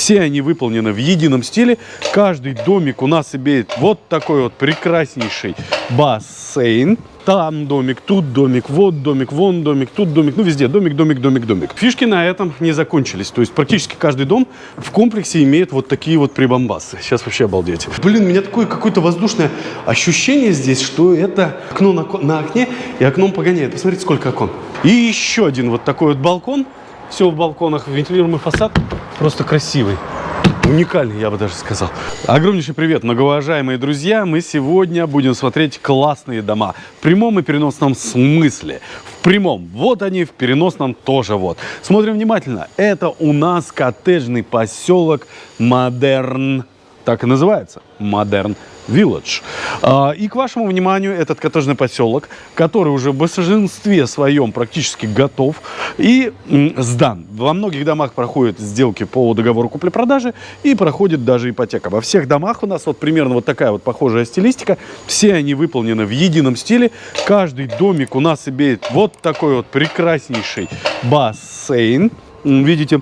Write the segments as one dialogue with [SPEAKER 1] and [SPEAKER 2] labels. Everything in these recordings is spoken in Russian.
[SPEAKER 1] Все они выполнены в едином стиле. Каждый домик у нас имеет вот такой вот прекраснейший бассейн. Там домик, тут домик, вот домик, вон домик, тут домик. Ну, везде домик, домик, домик, домик. Фишки на этом не закончились. То есть практически каждый дом в комплексе имеет вот такие вот прибамбасы. Сейчас вообще обалдеть. Блин, у меня такое какое-то воздушное ощущение здесь, что это окно на, на окне и окном погоняет. Посмотрите, сколько окон. И еще один вот такой вот балкон. Все в балконах, вентилируемый фасад. Просто красивый. Уникальный, я бы даже сказал. Огромнейший привет, многоуважаемые друзья. Мы сегодня будем смотреть классные дома. В прямом и переносном смысле. В прямом. Вот они, в переносном тоже вот. Смотрим внимательно. Это у нас коттеджный поселок Модерн. Так и называется. Modern Village. А, и к вашему вниманию этот коттеджный поселок, который уже в большинстве своем практически готов и сдан. Во многих домах проходят сделки по договору купли-продажи и проходит даже ипотека. Во всех домах у нас вот примерно вот такая вот похожая стилистика. Все они выполнены в едином стиле. Каждый домик у нас имеет вот такой вот прекраснейший бассейн. Видите,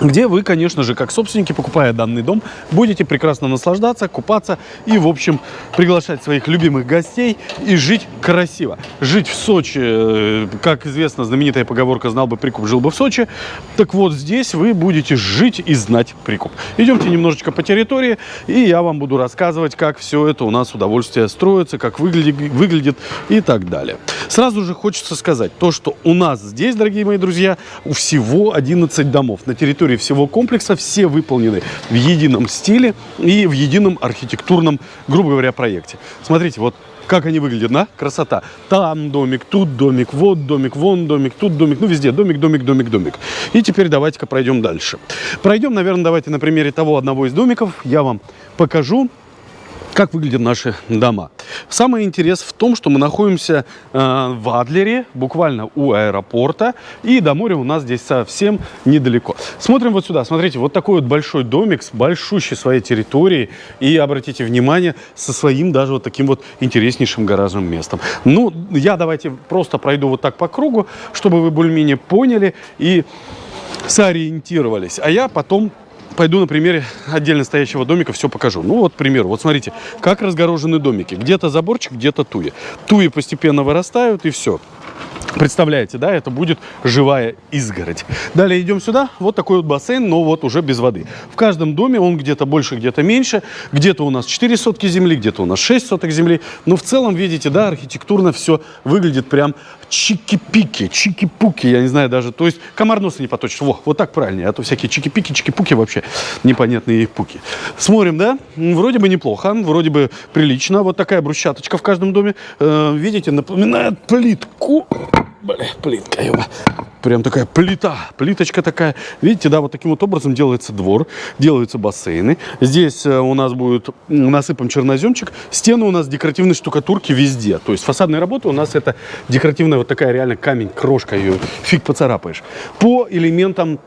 [SPEAKER 1] где вы, конечно же, как собственники, покупая данный дом, будете прекрасно наслаждаться, купаться и, в общем, приглашать своих любимых гостей и жить красиво. Жить в Сочи, э, как известно, знаменитая поговорка «знал бы прикуп, жил бы в Сочи». Так вот, здесь вы будете жить и знать прикуп. Идемте немножечко по территории, и я вам буду рассказывать, как все это у нас удовольствие строится, как выглядит, выглядит и так далее. Сразу же хочется сказать то, что у нас здесь, дорогие мои друзья, у всего 11 домов на территории территории всего комплекса все выполнены в едином стиле и в едином архитектурном, грубо говоря, проекте. Смотрите, вот как они выглядят, да? Красота. Там домик, тут домик, вот домик, вон домик, тут домик. Ну, везде домик, домик, домик, домик. И теперь давайте-ка пройдем дальше. Пройдем, наверное, давайте на примере того одного из домиков. Я вам покажу, как выглядят наши дома. Самый интерес в том, что мы находимся э, в Адлере, буквально у аэропорта, и до моря у нас здесь совсем недалеко. Смотрим вот сюда, смотрите, вот такой вот большой домик с большущей своей территорией, и обратите внимание, со своим даже вот таким вот интереснейшим гаражным местом. Ну, я давайте просто пройду вот так по кругу, чтобы вы более-менее поняли и сориентировались. А я потом пойду на примере отдельно стоящего домика все покажу. Ну вот, к примеру, вот смотрите, как разгорожены домики. Где-то заборчик, где-то туи. Туи постепенно вырастают и все. Представляете, да, это будет живая изгородь. Далее идем сюда, вот такой вот бассейн, но вот уже без воды. В каждом доме он где-то больше, где-то меньше. Где-то у нас 4 сотки земли, где-то у нас 6 соток земли. Но в целом, видите, да, архитектурно все выглядит прям чики-пики, чики-пуки, я не знаю даже. То есть комар носа не поточит. Во, вот так правильнее, а то всякие чики-пики, чики-пуки вообще непонятные пуки. Смотрим, да, вроде бы неплохо, вроде бы прилично. Вот такая брусчаточка в каждом доме, э, видите, напоминает плитку. Бля, плитка, ёба. Прям такая плита, плиточка такая. Видите, да, вот таким вот образом делается двор, делаются бассейны. Здесь э, у нас будет насыпан черноземчик. Стены у нас декоративной штукатурки везде. То есть фасадные работы у нас это декоративная вот такая реально камень, крошка ее, фиг поцарапаешь. По элементам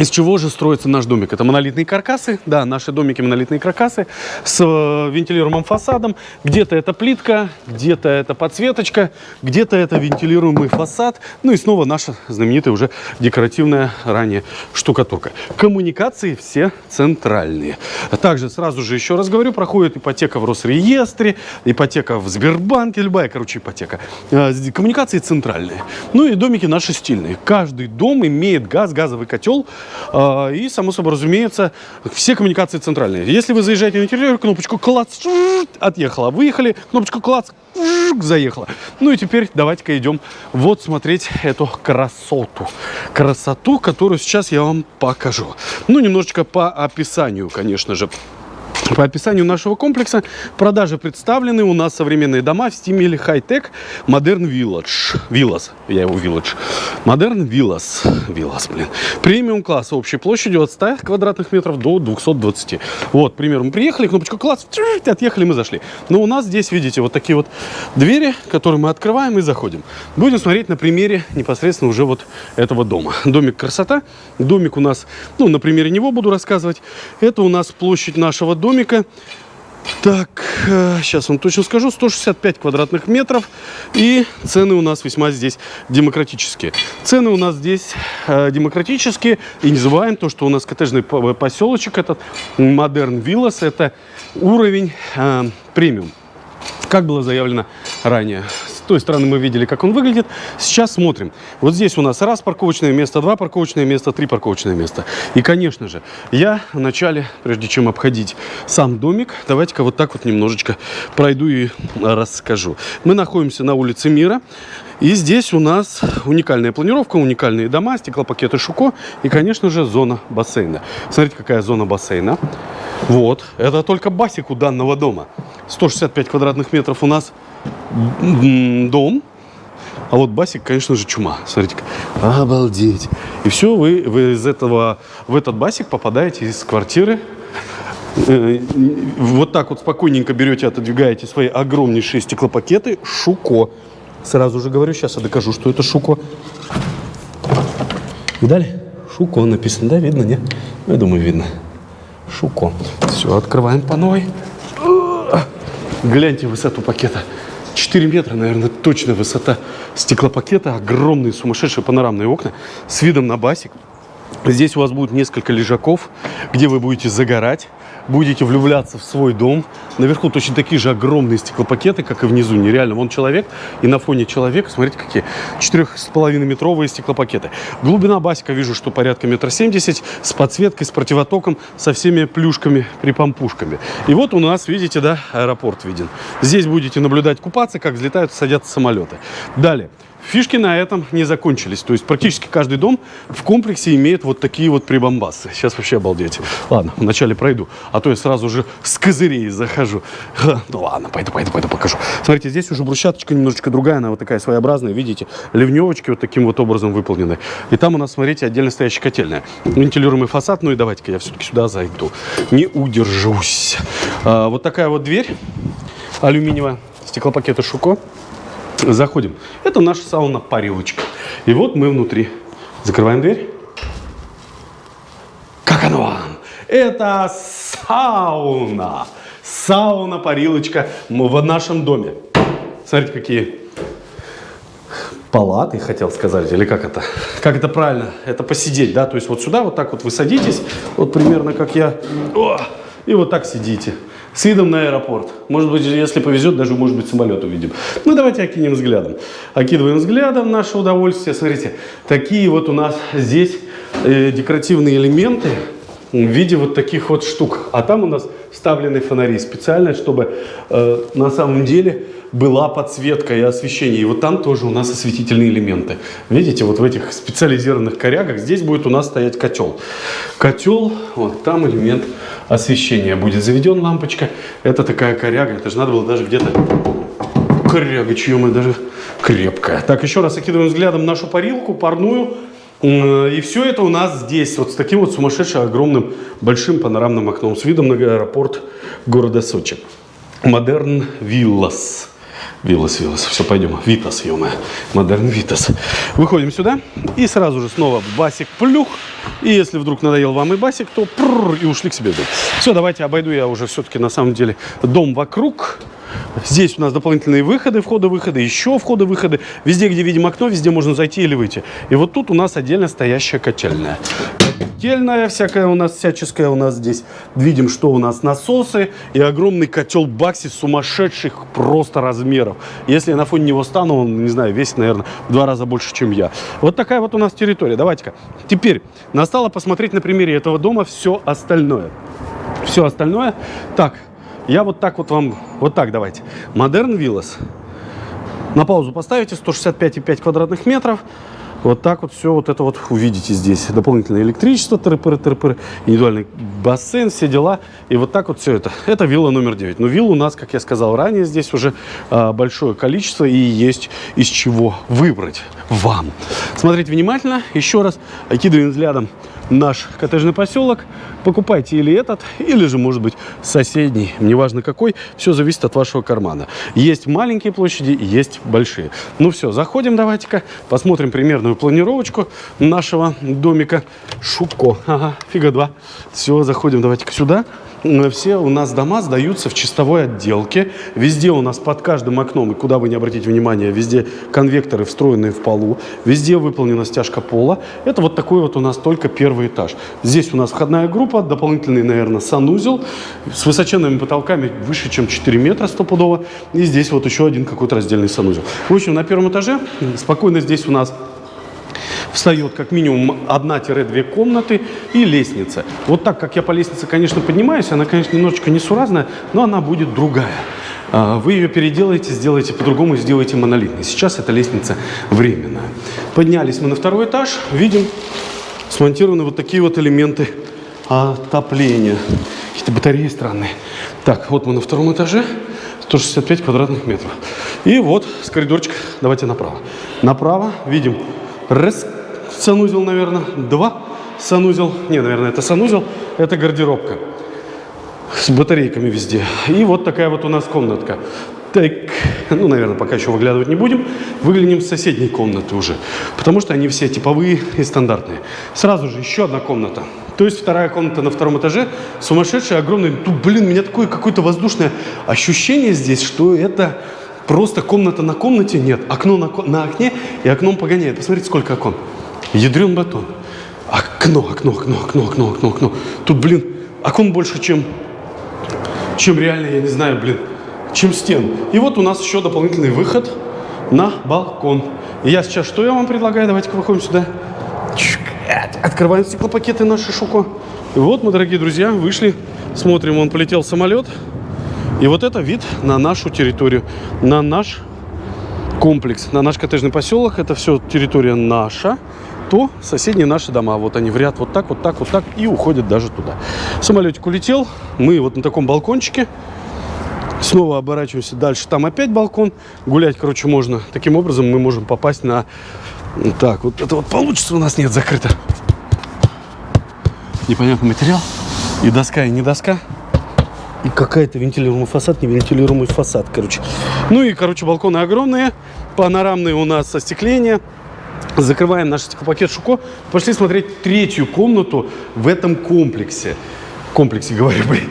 [SPEAKER 1] из чего же строится наш домик? Это монолитные каркасы, да, наши домики монолитные каркасы с э, вентилируемым фасадом. Где-то это плитка, где-то это подсветочка, где-то это вентилируемый фасад. Ну и снова наша знаменитая уже декоративная ранее штукатурка. Коммуникации все центральные. Также сразу же еще раз говорю, проходит ипотека в Росреестре, ипотека в Сбербанке, любая, короче, ипотека. Э, коммуникации центральные. Ну и домики наши стильные. Каждый дом имеет газ, газовый котел, и, само собой разумеется, все коммуникации центральные. Если вы заезжаете на территорию, кнопочку клац, отъехала. Выехали, кнопочку клац, заехала. Ну и теперь давайте-ка идем вот смотреть эту красоту. Красоту, которую сейчас я вам покажу. Ну, немножечко по описанию, конечно же. По описанию нашего комплекса продажи представлены у нас современные дома в стиле хай-тек Modern Village. Villas, я его Village. Modern Villas. Villas, блин. Премиум класс общей площадью от 100 квадратных метров до 220. Вот, к мы приехали, кнопочку класс, отъехали, мы зашли. Но у нас здесь, видите, вот такие вот двери, которые мы открываем и заходим. Будем смотреть на примере непосредственно уже вот этого дома. Домик красота. Домик у нас, ну, на примере него буду рассказывать. Это у нас площадь нашего домика домика Так, сейчас вам точно скажу. 165 квадратных метров. И цены у нас весьма здесь демократические. Цены у нас здесь э, демократические. И не забываем то, что у нас коттеджный поселочек этот, Modern Villas, это уровень э, премиум. Как было заявлено ранее той стороны мы видели, как он выглядит. Сейчас смотрим. Вот здесь у нас раз парковочное место, два парковочное место, три парковочное место. И, конечно же, я вначале, прежде чем обходить сам домик, давайте-ка вот так вот немножечко пройду и расскажу. Мы находимся на улице Мира. И здесь у нас уникальная планировка, уникальные дома, стеклопакеты Шуко и, конечно же, зона бассейна. Смотрите, какая зона бассейна. Вот, это только басик у данного дома. 165 квадратных метров у нас дом. А вот басик, конечно же, чума. Смотрите, обалдеть. И все, вы, вы из этого, в этот басик попадаете из квартиры. Э, вот так вот спокойненько берете, отодвигаете свои огромнейшие стеклопакеты. Шуко. Сразу же говорю, сейчас я докажу, что это Шуко. Видали? Шуко написано, да? Видно, нет? Я думаю, видно. Шуко. Все, открываем по новой. Гляньте высоту пакета. 4 метра, наверное, точно высота стеклопакета. Огромные сумасшедшие панорамные окна с видом на басик. Здесь у вас будет несколько лежаков, где вы будете загорать будете влюбляться в свой дом. Наверху точно такие же огромные стеклопакеты, как и внизу. Нереально. Вон человек, и на фоне человека, смотрите, какие 4,5 метровые стеклопакеты. Глубина басика вижу, что порядка метра семьдесят, с подсветкой, с противотоком, со всеми плюшками, припомпушками. И вот у нас, видите, да, аэропорт виден. Здесь будете наблюдать купаться, как взлетают садятся самолеты. Далее. Фишки на этом не закончились. То есть практически каждый дом в комплексе имеет вот такие вот прибамбасы. Сейчас вообще обалдеть. Ладно, вначале пройду, а то я сразу же с козырей захожу. Ха, ну ладно, пойду, пойду, пойду покажу. Смотрите, здесь уже брусчаточка немножечко другая, она вот такая своеобразная, видите? Ливневочки вот таким вот образом выполнены. И там у нас, смотрите, отдельно стоящая котельная. Вентилируемый фасад, ну и давайте-ка я все-таки сюда зайду. Не удержусь. А, вот такая вот дверь алюминиевая, стеклопакеты Шуко. Заходим. Это наша сауна-парилочка. И вот мы внутри. Закрываем дверь. Как оно вам? Это сауна. Сауна-парилочка в нашем доме. Смотрите, какие палаты, хотел сказать, или как это? Как это правильно? Это посидеть, да? То есть вот сюда вот так вот вы садитесь, вот примерно как я, и вот так сидите с видом на аэропорт. Может быть, если повезет, даже, может быть, самолет увидим. Ну, давайте окинем взглядом. Окидываем взглядом наше удовольствие. Смотрите, такие вот у нас здесь э, декоративные элементы в виде вот таких вот штук. А там у нас вставлены фонари специально, чтобы э, на самом деле была подсветка и освещение. И вот там тоже у нас осветительные элементы. Видите, вот в этих специализированных корягах здесь будет у нас стоять котел. Котел, вот там элемент освещения будет заведен, лампочка. Это такая коряга, это же надо было даже где-то... Коряга, чье мы даже крепкая. Так, еще раз окидываем взглядом нашу парилку, парную. И все это у нас здесь, вот с таким вот сумасшедшим огромным большим панорамным окном с видом на аэропорт города Сочи. Modern Villas. Villas, Villas. Все, пойдем. Витас, ё Модерн Витас. Выходим сюда и сразу же снова басик плюх. И если вдруг надоел вам и басик, то прррр, и ушли к себе. Все, давайте обойду я уже все-таки на самом деле дом вокруг. Здесь у нас дополнительные выходы, входы-выходы, еще входы-выходы. Везде, где видим окно, везде можно зайти или выйти. И вот тут у нас отдельно стоящая котельная котельная всякая у нас, всяческая у нас здесь. Видим, что у нас насосы и огромный котел Бакси сумасшедших просто размеров. Если я на фоне него стану, он, не знаю, весит, наверное, в два раза больше, чем я. Вот такая вот у нас территория. Давайте-ка. Теперь настало посмотреть на примере этого дома все остальное. Все остальное. Так, я вот так вот вам, вот так давайте. Модерн Villas. На паузу поставите, 165,5 квадратных метров. Вот так вот все вот это вот увидите здесь. Дополнительное электричество, тыры-пыры, тыры-пыры, индивидуальный бассейн, все дела. И вот так вот все это. Это вилла номер 9. Но вилл у нас, как я сказал ранее, здесь уже а, большое количество и есть из чего выбрать вам. Смотрите внимательно. Еще раз окидываем взглядом наш коттеджный поселок. Покупайте или этот, или же, может быть, соседний, неважно какой. Все зависит от вашего кармана. Есть маленькие площади, есть большие. Ну все, заходим давайте-ка, посмотрим примерную планировочку нашего домика Шуко. Ага, фига два. Все, заходим давайте-ка сюда. Все у нас дома сдаются в чистовой отделке. Везде у нас под каждым окном, и куда вы не обратите внимание, везде конвекторы встроенные в полу. Везде выполнена стяжка пола. Это вот такой вот у нас только первый этаж. Здесь у нас входная группа, дополнительный, наверное, санузел с высоченными потолками выше, чем 4 метра стопудово. И здесь вот еще один какой-то раздельный санузел. В общем, на первом этаже спокойно здесь у нас встает как минимум 1-2 комнаты и лестница. Вот так, как я по лестнице, конечно, поднимаюсь, она, конечно, немножечко несуразная, но она будет другая. А, Вы ее переделаете, сделаете по-другому, сделаете монолитной. Сейчас эта лестница временная. Поднялись мы на второй этаж, видим, смонтированы вот такие вот элементы отопления. Какие-то батареи странные. Так, вот мы на втором этаже, 165 квадратных метров. И вот с коридорчика, давайте направо. Направо видим раз, санузел, наверное, два санузел. Не, наверное, это санузел, это гардеробка с батарейками везде. И вот такая вот у нас комнатка. Так, ну, наверное, пока еще выглядывать не будем. Выглянем с соседней комнаты уже, потому что они все типовые и стандартные. Сразу же еще одна комната. То есть вторая комната на втором этаже, сумасшедшая, огромная. Тут, блин, у меня такое какое-то воздушное ощущение здесь, что это просто комната на комнате. Нет, окно на, на окне и окном погоняет. Посмотрите, сколько окон. Ядрен батон. Окно, окно, окно, окно, окно, окно, окно. Тут, блин, окон больше, чем чем реально, я не знаю, блин, чем стен. И вот у нас еще дополнительный выход на балкон. И я сейчас, что я вам предлагаю? Давайте-ка выходим сюда. Открываем стеклопакеты наши шуко. И вот мы, дорогие друзья, вышли, смотрим, он полетел самолет. И вот это вид на нашу территорию, на наш комплекс, на наш коттеджный поселок. Это все территория наша. То соседние наши дома. Вот они в ряд вот так, вот так, вот так и уходят даже туда. Самолетик улетел. Мы вот на таком балкончике. Снова оборачиваемся дальше. Там опять балкон. Гулять, короче, можно. Таким образом мы можем попасть на... Так, вот это вот получится у нас. Нет, закрыто. Непонятный материал. И доска, и не доска. И какая-то вентилируемый фасад, не вентилируемый фасад, короче. Ну и, короче, балконы огромные. Панорамные у нас остекления. Закрываем наш стеклопакет Шуко. Пошли смотреть третью комнату в этом комплексе. Комплексе, говорю, блин.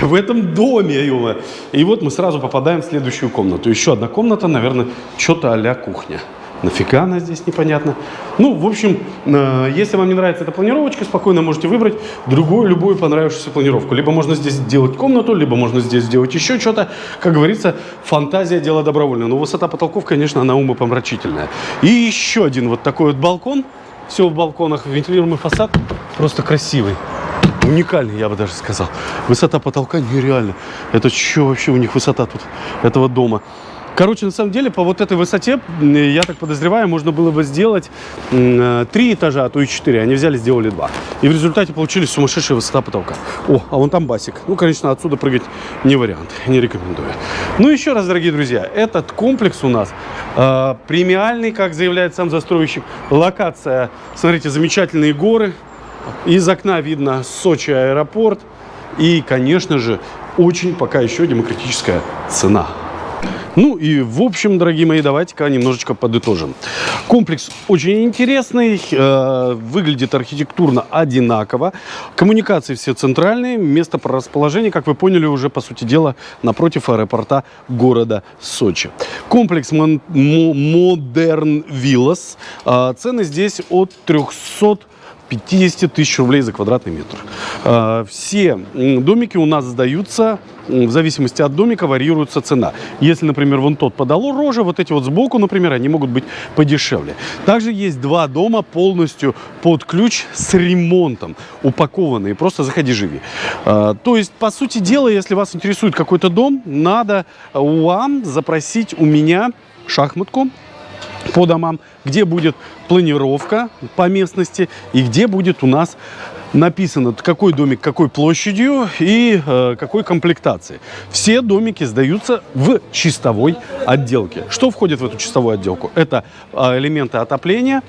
[SPEAKER 1] В этом доме, ё И вот мы сразу попадаем в следующую комнату. Еще одна комната, наверное, что-то а кухня. Нафига она здесь, непонятно. Ну, в общем, э, если вам не нравится эта планировочка, спокойно можете выбрать другую, любую понравившуюся планировку. Либо можно здесь сделать комнату, либо можно здесь сделать еще что-то. Как говорится, фантазия – дело добровольное. Но высота потолков, конечно, она умопомрачительная. И еще один вот такой вот балкон. Все в балконах, вентилируемый фасад. Просто красивый. Уникальный, я бы даже сказал. Высота потолка нереально. Это что вообще у них высота тут этого дома? Короче, на самом деле, по вот этой высоте, я так подозреваю, можно было бы сделать э, три этажа, а то и четыре. Они взяли, сделали два. И в результате получились сумасшедшая высота потолка. О, а вон там басик. Ну, конечно, отсюда прыгать не вариант. Не рекомендую. Ну, еще раз, дорогие друзья, этот комплекс у нас э, премиальный, как заявляет сам застройщик. Локация, смотрите, замечательные горы. Из окна видно Сочи аэропорт. И, конечно же, очень пока еще демократическая цена. Ну и в общем, дорогие мои, давайте-ка немножечко подытожим. Комплекс очень интересный, э, выглядит архитектурно одинаково. Коммуникации все центральные, место по расположению, как вы поняли, уже по сути дела напротив аэропорта города Сочи. Комплекс Мон- Мо- Modern Villas. Э, цены здесь от 300 50 тысяч рублей за квадратный метр. А, Все домики у нас сдаются, в зависимости от домика варьируется цена. Если, например, вон тот подало рожа, вот эти вот сбоку, например, они могут быть подешевле. Также есть два дома полностью под ключ с ремонтом, упакованные. Просто заходи, живи. А, То есть, по сути дела, если вас интересует какой-то дом, надо вам запросить у меня шахматку, по домам, где будет планировка по местности и где будет у нас написано, какой домик какой площадью и э, какой комплектации. Все домики сдаются в чистовой отделке. Что входит в эту чистовую отделку? Это э, элементы отопления,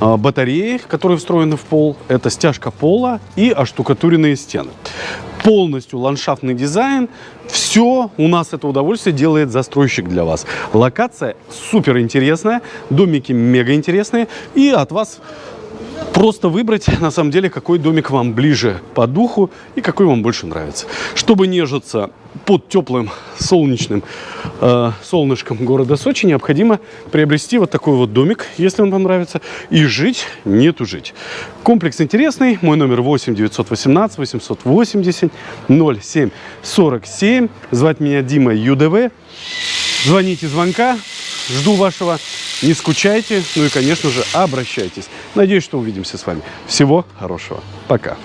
[SPEAKER 1] э, батареи, которые встроены в пол, это стяжка пола и оштукатуренные стены. Полностью ландшафтный дизайн. Все у нас это удовольствие делает застройщик для вас. Локация супер интересная, домики мега интересные. И от вас Просто выбрать, на самом деле, какой домик вам ближе по духу и какой вам больше нравится. Чтобы нежиться под теплым солнечным э, солнышком города Сочи, необходимо приобрести вот такой вот домик, если он вам нравится, и жить, не тужить. Комплекс интересный. Мой номер 8 918 880 07 47. Звать меня Дима ЮДВ. Звоните звонка. Жду вашего. Не скучайте. Ну и, конечно же, обращайтесь. Надеюсь, что увидимся с вами. Всего хорошего. Пока.